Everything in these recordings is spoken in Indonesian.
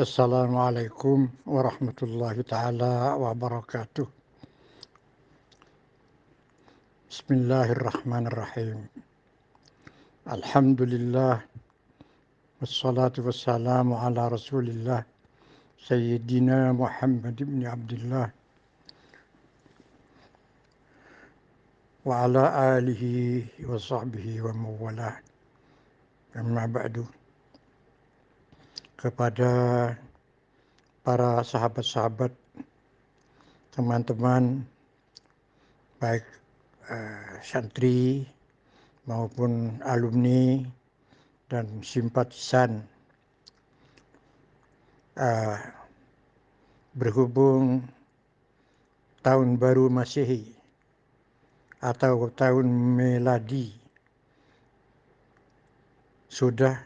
السلام عليكم ورحمة الله تعالى وبركاته. بسم الله الرحمن الرحيم. الحمد لله والصلاة والسلام على رسول الله سيدنا محمد بن عبد الله وعلى آله وصحبه ومن والاه. أما بعد. Kepada para sahabat-sahabat, teman-teman, baik uh, santri maupun alumni dan simpatisan uh, berhubung tahun baru Masehi atau tahun meladi sudah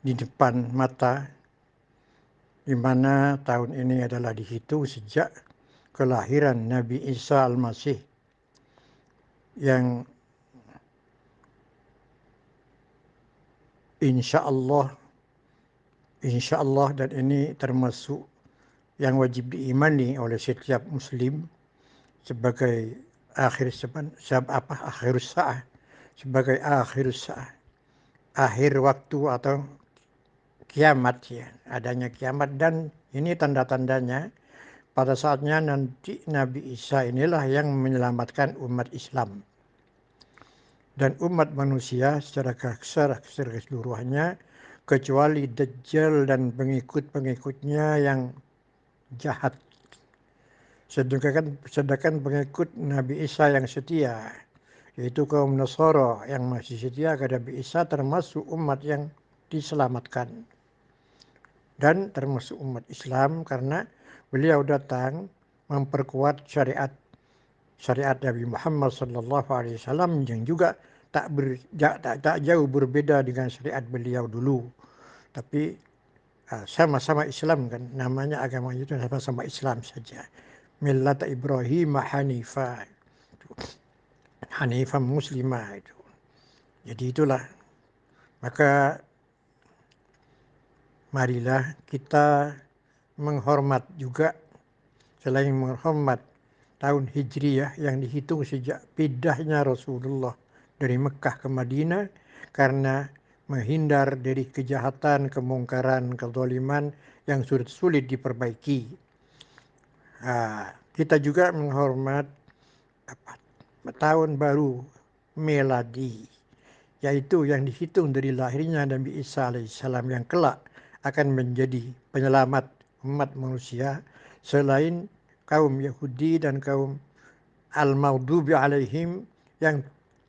di depan mata di mana tahun ini adalah dihitung sejak kelahiran Nabi Isa Al-Masih yang insya Allah insya Allah dan ini termasuk yang wajib diimani oleh setiap muslim sebagai akhir sebab apa akhir sa'ah sebagai akhir sa'ah akhir waktu atau kiamat ya, adanya kiamat dan ini tanda-tandanya pada saatnya nanti Nabi Isa inilah yang menyelamatkan umat Islam. Dan umat manusia secara secara keseluruhannya kecuali Dajjal dan pengikut-pengikutnya yang jahat. Sedangkan, sedangkan pengikut Nabi Isa yang setia, yaitu kaum Nasara yang masih setia kepada Nabi Isa termasuk umat yang diselamatkan dan termasuk umat Islam karena beliau datang memperkuat syariat syariat Nabi Muhammad sallallahu alaihi wasallam yang juga tak, ber, tak, tak, tak jauh berbeda dengan syariat beliau dulu. Tapi ah, sama-sama Islam kan namanya agama itu sama-sama Islam saja. Millat Ibrahim Hanifah. Hanifah muslimah itu. Jadi itulah. Maka marilah kita menghormat juga selain menghormat tahun Hijriyah yang dihitung sejak pindahnya Rasulullah dari Mekah ke Madinah karena menghindar dari kejahatan, kemungkaran, kezaliman yang sulit sulit diperbaiki. Kita juga menghormat apa, tahun baru meladi yaitu yang dihitung dari lahirnya Nabi Isa alaihissalam yang kelak akan menjadi penyelamat umat manusia selain kaum Yahudi dan kaum Al-Maghdubi alaihim yang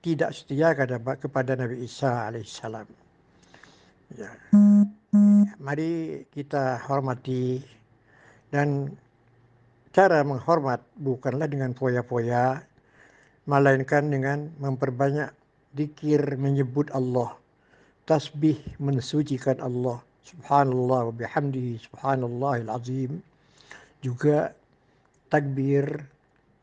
tidak setia kepada Nabi Isa alaihissalam. Ya. Mari kita hormati dan cara menghormat bukanlah dengan poya-poya melainkan dengan memperbanyak dikir menyebut Allah tasbih mensucikan Allah subhanallah wa bihamdihi subhanallahil azim. Juga takbir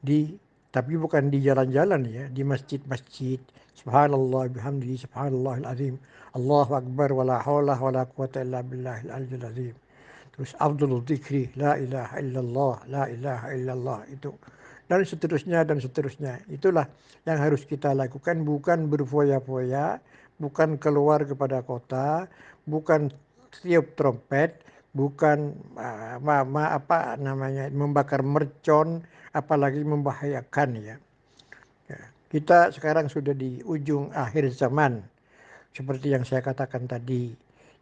di tapi bukan di jalan-jalan ya di masjid-masjid. Subhanallah bihamdihi subhanallahil azim. Allahu akbar wala haula wala quwata illa billahil aliyyil azim. Terus afdalul dzikri la ilaha illallah la ilaha illallah itu. Dan seterusnya dan seterusnya. Itulah yang harus kita lakukan bukan berfoya-foya bukan keluar kepada kota bukan tiup trompet, bukan ma, apa namanya membakar mercon, apalagi membahayakan ya. ya. Kita sekarang sudah di ujung akhir zaman, seperti yang saya katakan tadi.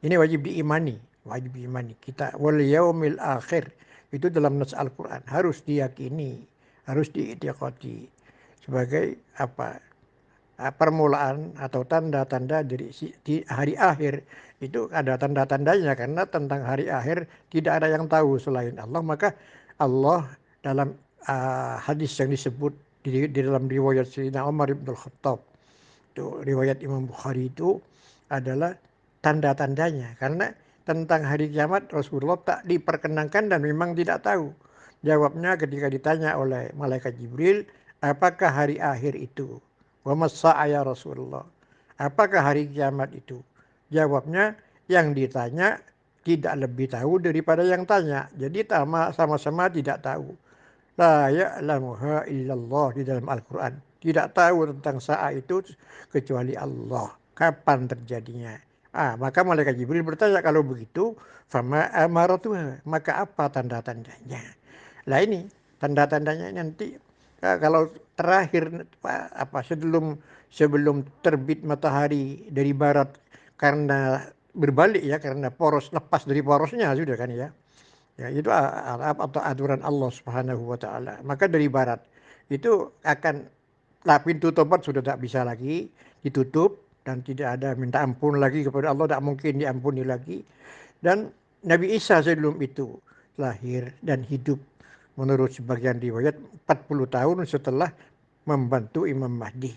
Ini wajib diimani, wajib diimani. Kita wal yaumil akhir itu dalam nas Al-Qur'an harus diyakini, harus diitikadi sebagai apa permulaan atau tanda-tanda di hari akhir. Itu ada tanda-tandanya karena tentang hari akhir tidak ada yang tahu selain Allah. Maka Allah dalam uh, hadis yang disebut di, di dalam riwayat Sayyidina Umar bin Khattab itu riwayat Imam Bukhari itu adalah tanda-tandanya. Karena tentang hari kiamat Rasulullah tak diperkenankan dan memang tidak tahu. Jawabnya ketika ditanya oleh malaikat Jibril apakah hari akhir itu Wa ya Rasulullah. Apakah hari kiamat itu? Jawabnya yang ditanya tidak lebih tahu daripada yang tanya. Jadi sama-sama tidak tahu. La ya'lamuha illallah di dalam Al-Quran. Tidak tahu tentang saat itu kecuali Allah. Kapan terjadinya. Ah, maka malaikat Jibril bertanya kalau begitu, fama amaratu maka apa tanda-tandanya? Lah ini tanda-tandanya nanti ah, kalau terakhir apa sebelum sebelum terbit matahari dari barat karena berbalik ya karena poros lepas dari porosnya sudah kan ya. Ya itu atau aturan Allah Subhanahu wa taala. Maka dari barat itu akan lah pintu tobat sudah tak bisa lagi ditutup dan tidak ada minta ampun lagi kepada Allah tak mungkin diampuni lagi dan Nabi Isa sebelum itu lahir dan hidup menurut sebagian riwayat 40 tahun setelah membantu Imam Mahdi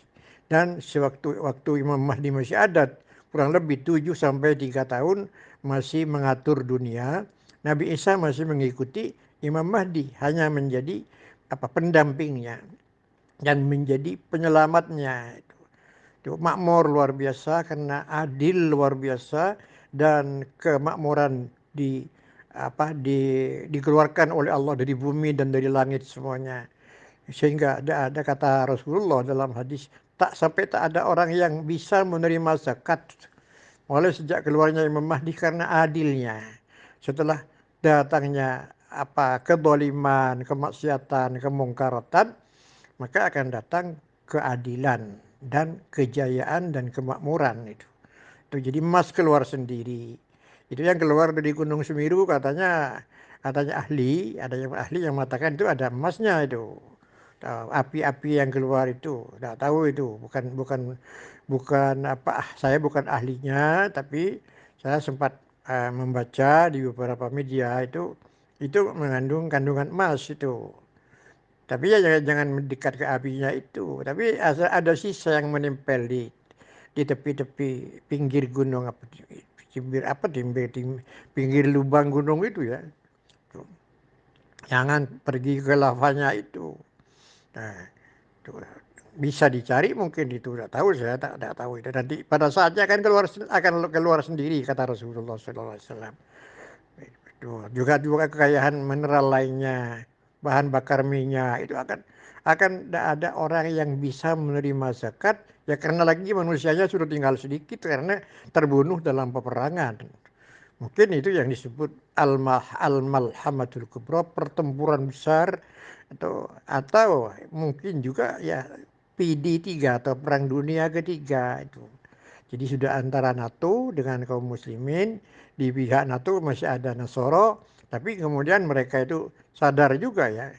dan sewaktu waktu Imam Mahdi masih ada kurang lebih 7 sampai 3 tahun masih mengatur dunia. Nabi Isa masih mengikuti Imam Mahdi hanya menjadi apa pendampingnya dan menjadi penyelamatnya itu. Makmur luar biasa karena adil luar biasa dan kemakmuran di apa di dikeluarkan oleh Allah dari bumi dan dari langit semuanya. Sehingga ada ada kata Rasulullah dalam hadis tak sampai tak ada orang yang bisa menerima zakat mulai sejak keluarnya Imam Mahdi karena adilnya. Setelah datangnya apa kedoliman, kemaksiatan, kemungkaratan, maka akan datang keadilan dan kejayaan dan kemakmuran itu. Itu jadi emas keluar sendiri. Itu yang keluar dari Gunung Semeru katanya katanya ahli, ada yang ahli yang mengatakan itu ada emasnya itu. Api-api yang keluar itu tidak tahu itu. Bukan bukan bukan apa saya bukan ahlinya tapi saya sempat uh, membaca di beberapa media itu itu mengandung kandungan emas itu. Tapi ya jangan, jangan mendekat ke apinya itu. Tapi ada sisa yang menempel di di tepi-tepi pinggir gunung apa pinggir apa pinggir pinggir lubang gunung itu ya. Jangan pergi ke lavanya itu. Nah, itu bisa dicari mungkin itu tidak tahu saya tak, tak tahu itu. Nanti pada saatnya akan keluar akan keluar sendiri kata Rasulullah SAW. Juga juga kekayaan mineral lainnya, bahan bakar minyak itu akan akan tidak ada orang yang bisa menerima zakat ya karena lagi manusianya sudah tinggal sedikit karena terbunuh dalam peperangan. Mungkin itu yang disebut al-malhamatul kubra, pertempuran besar atau atau mungkin juga ya PD3 atau Perang Dunia Ketiga itu. Jadi sudah antara NATO dengan kaum muslimin, di pihak NATO masih ada Nasoro, tapi kemudian mereka itu sadar juga ya.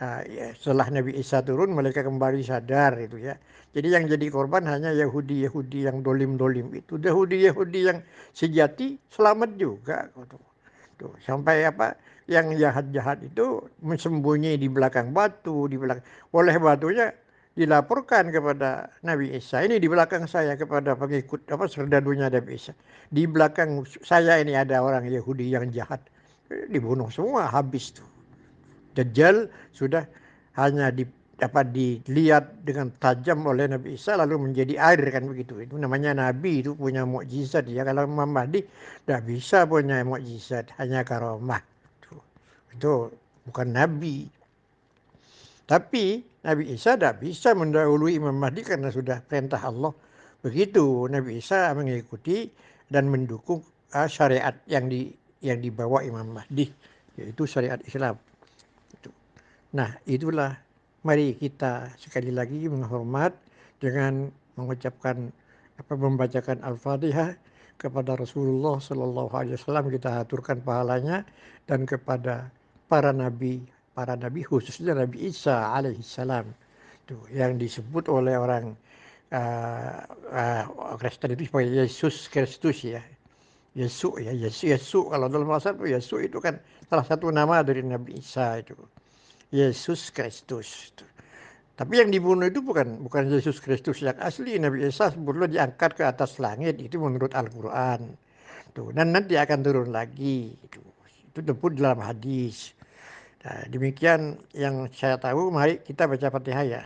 Nah, ya setelah Nabi Isa turun mereka kembali sadar itu ya. Jadi yang jadi korban hanya Yahudi-Yahudi yang dolim-dolim itu. Yahudi-Yahudi yang sejati selamat juga. Tuh, sampai apa yang jahat-jahat itu sembunyi di belakang batu, di belakang oleh batunya dilaporkan kepada Nabi Isa. Ini di belakang saya kepada pengikut apa serdadunya Nabi Isa. Di belakang saya ini ada orang Yahudi yang jahat. Dibunuh semua habis tuh. Dajjal sudah hanya di dapat dilihat dengan tajam oleh Nabi Isa lalu menjadi air kan begitu. Itu namanya Nabi itu punya mukjizat ya. Kalau Imam Mahdi tidak bisa punya mukjizat, hanya karomah itu bukan nabi. Tapi Nabi Isa tidak bisa mendahului Imam Mahdi karena sudah perintah Allah. Begitu Nabi Isa mengikuti dan mendukung uh, syariat yang di yang dibawa Imam Mahdi yaitu syariat Islam. Nah, itulah mari kita sekali lagi menghormat dengan mengucapkan apa membacakan Al-Fatihah kepada Rasulullah Shallallahu Alaihi Wasallam kita aturkan pahalanya dan kepada para nabi, para nabi khususnya Nabi Isa alaihissalam. Tuh, yang disebut oleh orang uh, uh, Kristen itu sebagai Yesus Kristus ya. Yesus ya, Yesus, Yesus kalau dalam bahasa Yesus itu kan salah satu nama dari Nabi Isa itu. Yesus Kristus. Tapi yang dibunuh itu bukan bukan Yesus Kristus yang asli. Nabi Isa sebelumnya diangkat ke atas langit itu menurut Al-Qur'an. Tuh, dan nanti akan turun lagi itu. Itu disebut dalam hadis. Nah, demikian yang saya tahu, mari kita baca Fatihah ya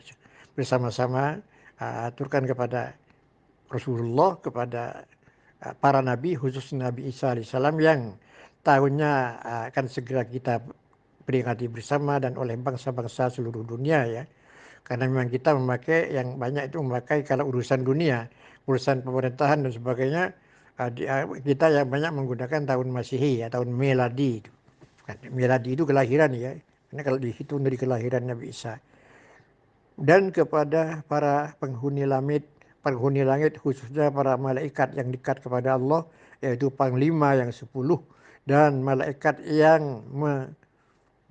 bersama-sama uh, aturkan kepada Rasulullah, kepada uh, para nabi, khusus Nabi Isa alaihissalam yang tahunnya akan segera kita peringati bersama dan oleh bangsa-bangsa seluruh dunia ya. Karena memang kita memakai yang banyak itu memakai kalau urusan dunia, urusan pemerintahan dan sebagainya kita yang banyak menggunakan tahun Masehi ya, tahun Meladi itu. Meladi itu kelahiran ya. Karena kalau dihitung dari kelahiran Nabi Isa. Dan kepada para penghuni langit, penghuni langit khususnya para malaikat yang dekat kepada Allah, yaitu panglima yang sepuluh dan malaikat yang me,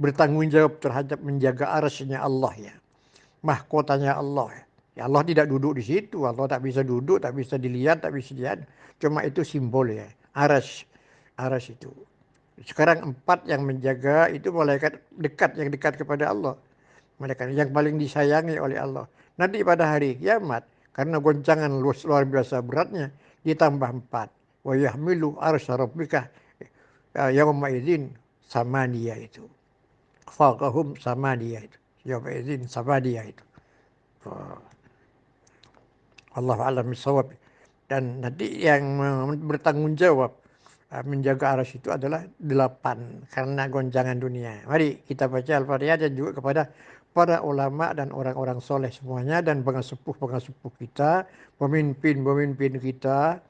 bertanggung jawab terhadap menjaga arasnya Allah ya. Mahkotanya Allah ya. Ya Allah tidak duduk di situ, Allah tak bisa duduk, tak bisa dilihat, tak bisa dilihat. Cuma itu simbol ya, aras, aras itu. Sekarang empat yang menjaga itu malaikat dekat yang dekat kepada Allah. Malaikat yang paling disayangi oleh Allah. Nanti pada hari kiamat karena goncangan luar biasa beratnya ditambah empat. Wa yahmilu arsy rabbika yauma idzin sama dia itu. Faqahum sama dia itu. Yauma idzin sama dia itu. Allah alam bisawab. Dan nanti yang bertanggung jawab Ah, menjaga aras itu adalah delapan karena goncangan dunia. Mari kita baca Al-Fatihah dan juga kepada para ulama dan orang-orang soleh semuanya dan pengasepuh-pengasepuh kita, pemimpin-pemimpin kita,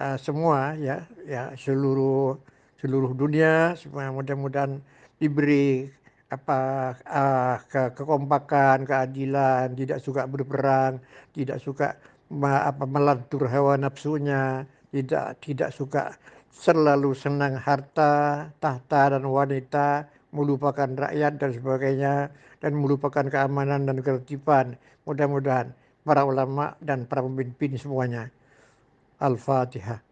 uh, semua ya, ya seluruh seluruh dunia semua mudah-mudahan diberi apa uh, ke kekompakan, keadilan, tidak suka berperang, tidak suka apa melantur hawa nafsunya, tidak tidak suka selalu senang harta, tahta dan wanita, melupakan rakyat dan sebagainya, dan melupakan keamanan dan ketertiban. Mudah-mudahan para ulama dan para pemimpin semuanya. Al-Fatihah.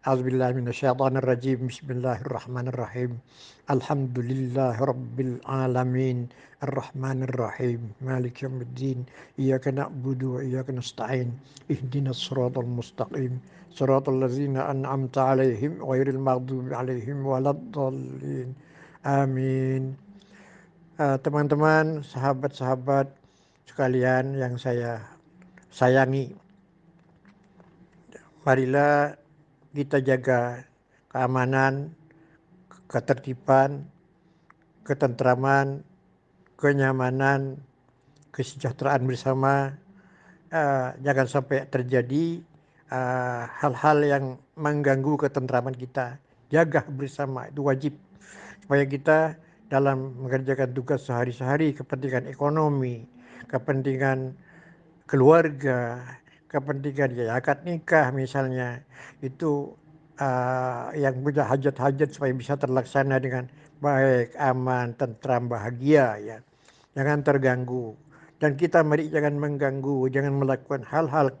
A'udzubillahi minasyaitonirrajim. Bismillahirrahmanirrahim. Alhamdulillahi rabbil alamin. Ar-Rahmanir-Rahim. Malik yaumiddin. Iyyaka na'budu wa iyyaka nasta'in. Ihdinas siratal mustaqim. Siratal ladzina an'amta 'alaihim ghairil maghdubi 'alaihim waladdallin. Amin. Teman-teman, sahabat-sahabat sekalian yang saya sayangi. Marilah kita jaga keamanan, ketertiban, ketentraman, kenyamanan, kesejahteraan bersama. Uh, jangan sampai terjadi eh, hal-hal uh, yang mengganggu ketentraman kita. Jaga bersama itu wajib supaya kita dalam mengerjakan tugas sehari-hari kepentingan ekonomi, kepentingan keluarga, kepentingan ya akad nikah misalnya itu uh, yang punya hajat-hajat supaya bisa terlaksana dengan baik, aman, tentram, bahagia ya. Jangan terganggu. Dan kita mari jangan mengganggu, jangan melakukan hal-hal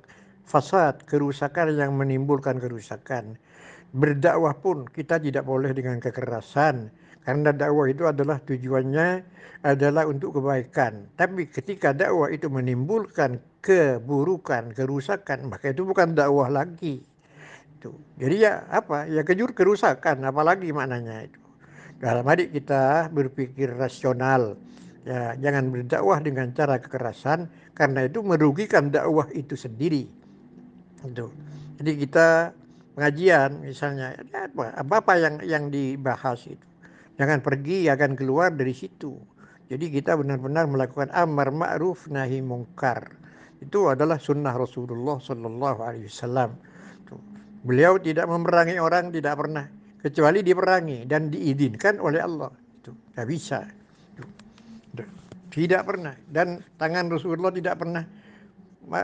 fasad, kerusakan yang menimbulkan kerusakan. Berdakwah pun kita tidak boleh dengan kekerasan. Karena dakwah itu adalah tujuannya adalah untuk kebaikan. Tapi ketika dakwah itu menimbulkan keburukan, kerusakan, maka itu bukan dakwah lagi. Itu. Jadi ya apa? Ya kejur kerusakan, apalagi maknanya itu. Dalam adik kita berpikir rasional. Ya, jangan berdakwah dengan cara kekerasan karena itu merugikan dakwah itu sendiri. Itu. Jadi kita pengajian misalnya ya apa apa yang yang dibahas itu. Jangan pergi akan keluar dari situ. Jadi kita benar-benar melakukan amar ma'ruf nahi mungkar itu adalah sunnah Rasulullah Sallallahu Alaihi Wasallam. Beliau tidak memerangi orang tidak pernah kecuali diperangi dan diizinkan oleh Allah. Itu tidak bisa. Tidak pernah dan tangan Rasulullah tidak pernah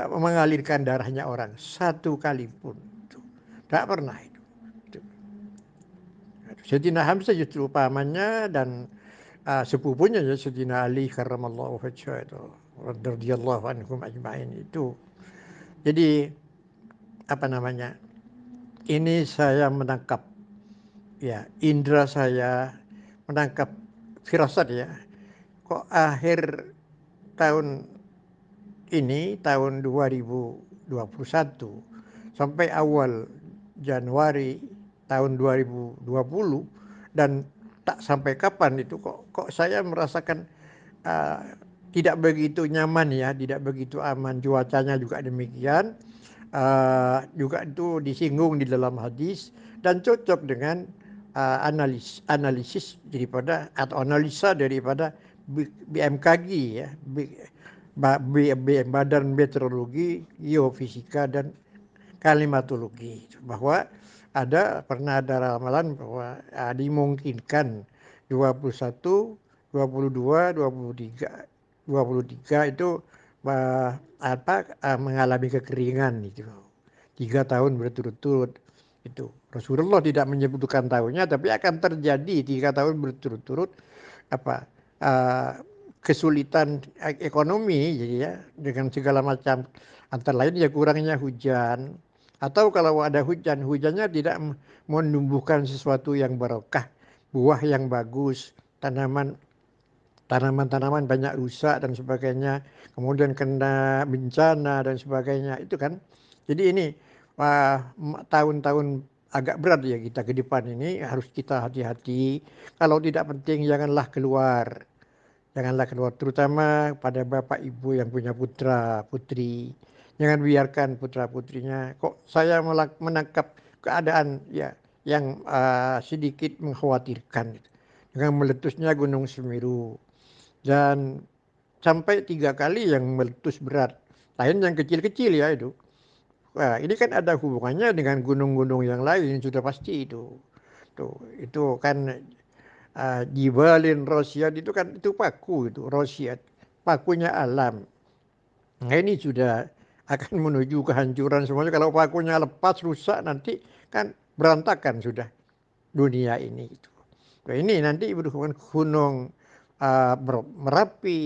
mengalirkan darahnya orang satu kali pun. Tidak pernah itu. Sayyidina Hamzah justru pamannya dan uh, sepupunya ya Sayyidina Ali karramallahu wajhah itu radhiyallahu anhum ajmain itu. Jadi apa namanya? Ini saya menangkap ya indera saya menangkap firasat ya. Kok akhir tahun ini tahun 2021 sampai awal Januari tahun 2020 dan tak sampai kapan itu kok kok saya merasakan uh, tidak begitu nyaman ya, tidak begitu aman. Cuacanya juga demikian. Uh, juga itu disinggung di dalam hadis dan cocok dengan uh, analis, analisis daripada atau analisa daripada BMKG ya, B, B, B, Badan Meteorologi, Geofisika dan Klimatologi bahwa ada pernah ada ramalan bahwa uh, dimungkinkan 21, 22, 23, 23 itu uh, apa uh, mengalami kekeringan itu tiga tahun berturut-turut itu. Rasulullah tidak menyebutkan tahunnya tapi akan terjadi tiga tahun berturut-turut apa uh, kesulitan ekonomi jadi ya dengan segala macam antara lain ya kurangnya hujan atau kalau ada hujan hujannya tidak menumbuhkan sesuatu yang barokah. Buah yang bagus tanaman tanaman-tanaman banyak rusak dan sebagainya. Kemudian kena bencana dan sebagainya. Itu kan? Jadi ini tahun-tahun agak berat ya kita ke depan ini. Harus kita hati-hati. Kalau tidak penting janganlah keluar. Janganlah keluar terutama pada bapak ibu yang punya putra putri jangan biarkan putra putrinya kok saya menangkap keadaan ya yang uh, sedikit mengkhawatirkan. Dengan meletusnya gunung Semeru. Dan sampai tiga kali yang meletus berat. Lain yang kecil-kecil ya itu. Wah, ini kan ada hubungannya dengan gunung-gunung yang lain sudah pasti itu. Tuh, itu kan uh, Jibalin Rosiat itu kan itu paku itu Rosiat, pakunya alam. Nah ini sudah akan menuju kehancuran semuanya. Kalau pakunya lepas rusak nanti kan berantakan sudah dunia ini itu. Nah, ini nanti berhubungan gunung uh, Merapi,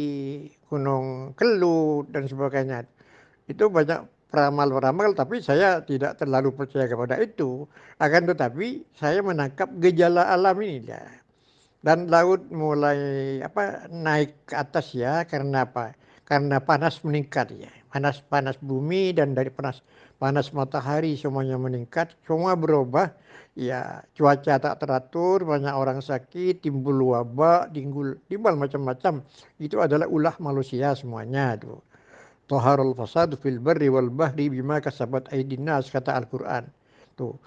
gunung Kelut dan sebagainya. Itu banyak peramal-peramal tapi saya tidak terlalu percaya kepada itu akan tetapi saya menangkap gejala alam ini ya dan laut mulai apa naik ke atas ya karena apa karena panas meningkat ya panas panas bumi dan dari panas panas matahari semuanya meningkat semua berubah ya cuaca tak teratur banyak orang sakit timbul wabak timbul timbul macam-macam itu adalah ulah manusia semuanya tuh Toharul fasadu fil barri wal bahri bima kasabat aidin nas kata Al-Qur'an. Tuh.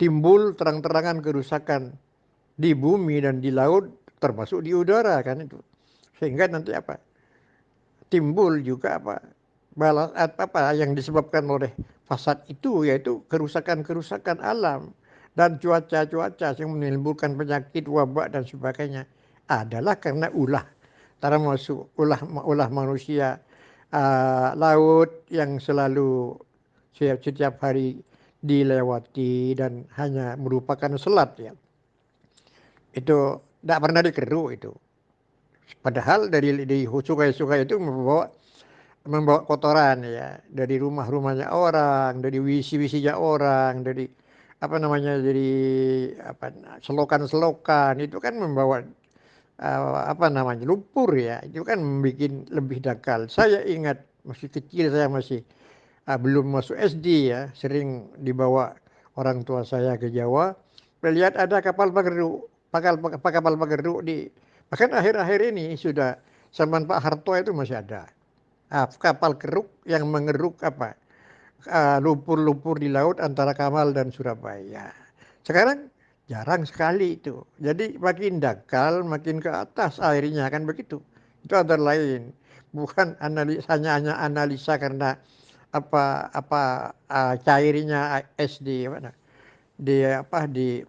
Timbul terang-terangan kerusakan di bumi dan di laut termasuk di udara kan itu. Sehingga nanti apa? Timbul juga apa? Balas apa yang disebabkan oleh fasad itu yaitu kerusakan-kerusakan alam dan cuaca-cuaca yang menimbulkan penyakit wabak dan sebagainya adalah karena ulah termasuk ulah ulah manusia uh, laut yang selalu setiap, setiap hari dilewati dan hanya merupakan selat ya. Itu tidak pernah dikeruk itu. Padahal dari di sungai-sungai itu membawa membawa kotoran ya. Dari rumah-rumahnya orang, dari wisi-wisinya orang, dari apa namanya dari apa selokan-selokan. Itu kan membawa uh, apa namanya lumpur ya. Itu kan membuat lebih dangkal. Saya ingat masih kecil saya masih uh, belum masuk SD ya. Sering dibawa orang tua saya ke Jawa. Melihat ada kapal pengeruk kapal kapal pengeruk di bahkan akhir-akhir ini sudah zaman Pak Harto itu masih ada kapal keruk yang mengeruk apa lumpur-lumpur uh, di laut antara Kamal dan Surabaya sekarang Jarang sekali itu. Jadi makin dangkal, makin ke atas airnya kan begitu. Itu ada lain. Bukan analisa hanya analisa karena apa apa uh, cairnya es di mana di apa di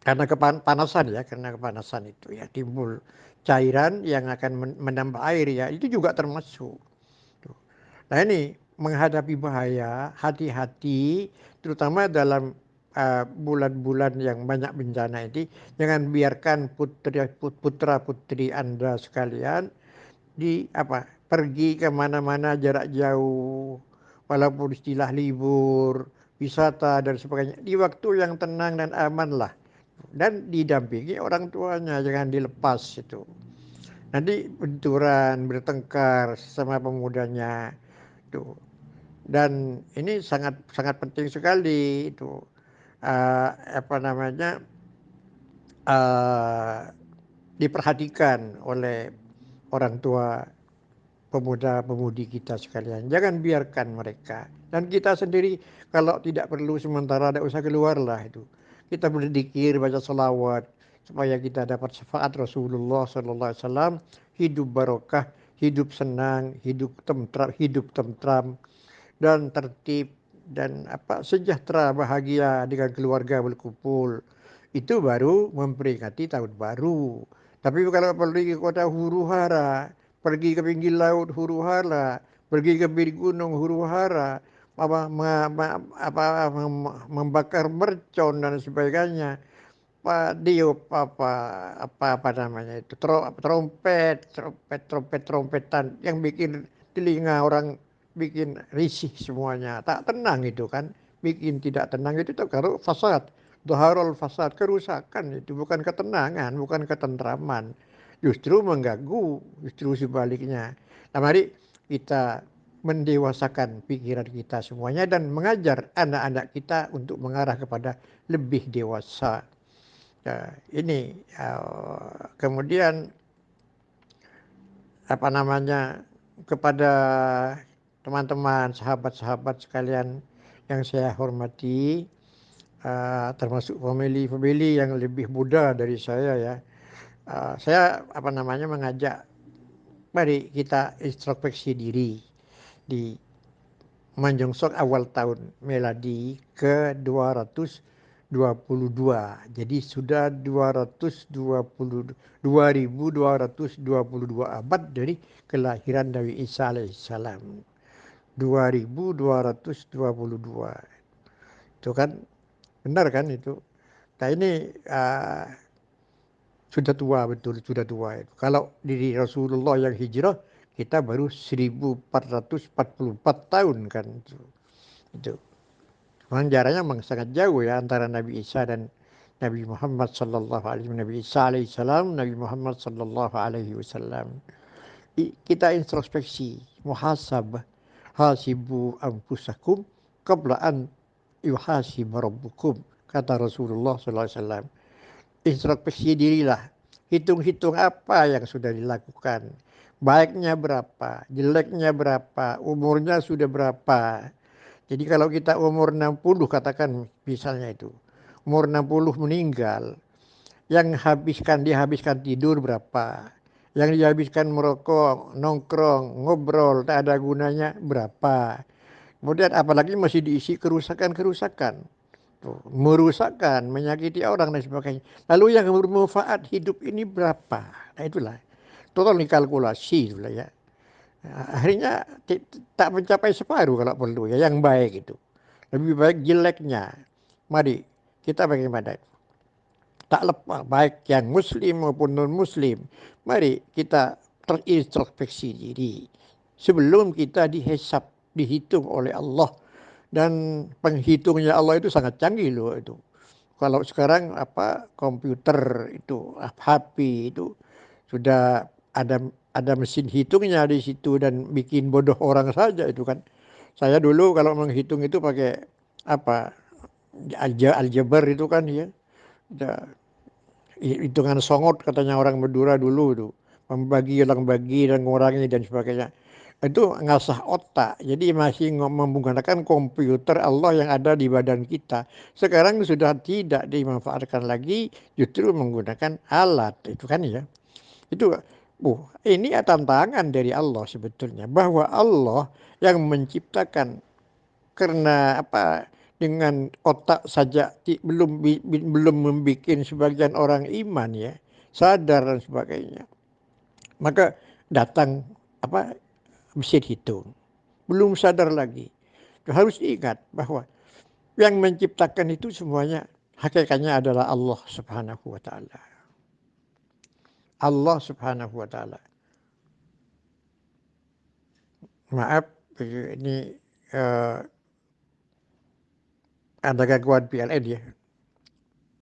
karena kepanasan ya karena kepanasan itu ya timbul cairan yang akan menambah air ya. Itu juga termasuk. Nah ini menghadapi bahaya hati-hati terutama dalam Eh, bulan-bulan uh, yang banyak bencana ini jangan biarkan putra putra putri anda sekalian di apa pergi ke mana-mana jarak jauh walaupun istilah libur wisata dan sebagainya. Di waktu yang tenang dan aman lah dan didampingi orang tuanya jangan dilepas itu nanti benturan bertengkar sama pemudanya itu dan ini sangat sangat penting sekali itu uh, apa namanya uh, diperhatikan oleh orang tua pemuda-pemudi kita sekalian. Jangan biarkan mereka. Dan kita sendiri kalau tidak perlu sementara ada usah keluarlah itu. Kita berzikir, baca salawat supaya kita dapat syafaat Rasulullah sallallahu alaihi wasallam, hidup barokah, hidup senang, hidup tentram, hidup tentram dan tertib dan apa sejahtera bahagia dengan keluarga berkumpul. Itu baru memperingati tahun baru. Tapi kalau pergi ke kota huru hara, pergi ke pinggir laut huru hara, pergi ke pinggir gunung huru hara, apa, apa, membakar mercon dan sebagainya. Pak diup apa apa apa namanya itu trompet trompet trompet trompetan yang bikin telinga orang bikin risih semuanya. Tak tenang itu kan bikin tidak tenang itu tuh kalau fasad. Doharul fasad kerusakan itu bukan ketenangan bukan ketentraman. Justru mengganggu justru sebaliknya. Nah mari kita mendewasakan pikiran kita semuanya dan mengajar anak-anak kita untuk mengarah kepada lebih dewasa. Ya, ini uh, kemudian apa namanya kepada teman-teman sahabat-sahabat sekalian yang saya hormati uh, termasuk family-family yang lebih muda dari saya ya uh, saya apa namanya mengajak mari kita introspeksi diri di menyongsong awal tahun meladi ke 222. Jadi sudah 220 2222 abad dari kelahiran Nabi Isa alaihissalam. 2222. Itu kan benar kan itu. Nah ini uh, sudah tua betul, sudah tua. Kalau diri Rasulullah yang hijrah kita baru 1444 tahun kan itu. Itu. Memang jaraknya memang sangat jauh ya antara Nabi Isa dan Nabi Muhammad sallallahu alaihi Nabi Isa alaihi salam, Nabi Muhammad sallallahu alaihi wasallam. Kita introspeksi, muhasabah, hasibu anfusakum qabla an yuhasib rabbukum kata Rasulullah sallallahu alaihi wasallam. Introspeksi dirilah, hitung-hitung apa yang sudah dilakukan baiknya berapa, jeleknya berapa, umurnya sudah berapa. Jadi kalau kita umur 60 katakan misalnya itu, umur 60 meninggal, yang habiskan dihabiskan tidur berapa, yang dihabiskan merokok, nongkrong, ngobrol, tak ada gunanya berapa. Kemudian apalagi masih diisi kerusakan-kerusakan. Merusakkan, menyakiti orang dan sebagainya. Lalu yang bermanfaat hidup ini berapa? Nah itulah total dikalkulasi lah ya. Akhirnya tak mencapai separuh kalau perlu ya yang baik itu. Lebih baik jeleknya. Mari kita bagaimana? Tak lepas baik yang muslim maupun non muslim. Mari kita terintrospeksi diri sebelum kita dihisap, dihitung oleh Allah dan penghitungnya Allah itu sangat canggih loh itu. Kalau sekarang apa komputer itu HP itu sudah ada ada mesin hitungnya di situ dan bikin bodoh orang saja itu kan. Saya dulu kalau menghitung itu pakai apa aljabar itu kan ya. Hitungan songot katanya orang Madura dulu itu. Membagi, ulang bagi dan mengurangi dan sebagainya. Itu ngasah otak. Jadi masih menggunakan komputer Allah yang ada di badan kita. Sekarang sudah tidak dimanfaatkan lagi, justru menggunakan alat. Itu kan ya. Itu Oh, ini tantangan dari Allah sebetulnya. Bahwa Allah yang menciptakan karena apa dengan otak saja belum belum membuat sebagian orang iman ya sadar dan sebagainya. Maka datang apa mesin hitung belum sadar lagi. Harus ingat bahwa yang menciptakan itu semuanya hakikatnya adalah Allah Subhanahu wa taala Allah Subhanahu wa taala. Maaf ini uh, ada gangguan PLN ya.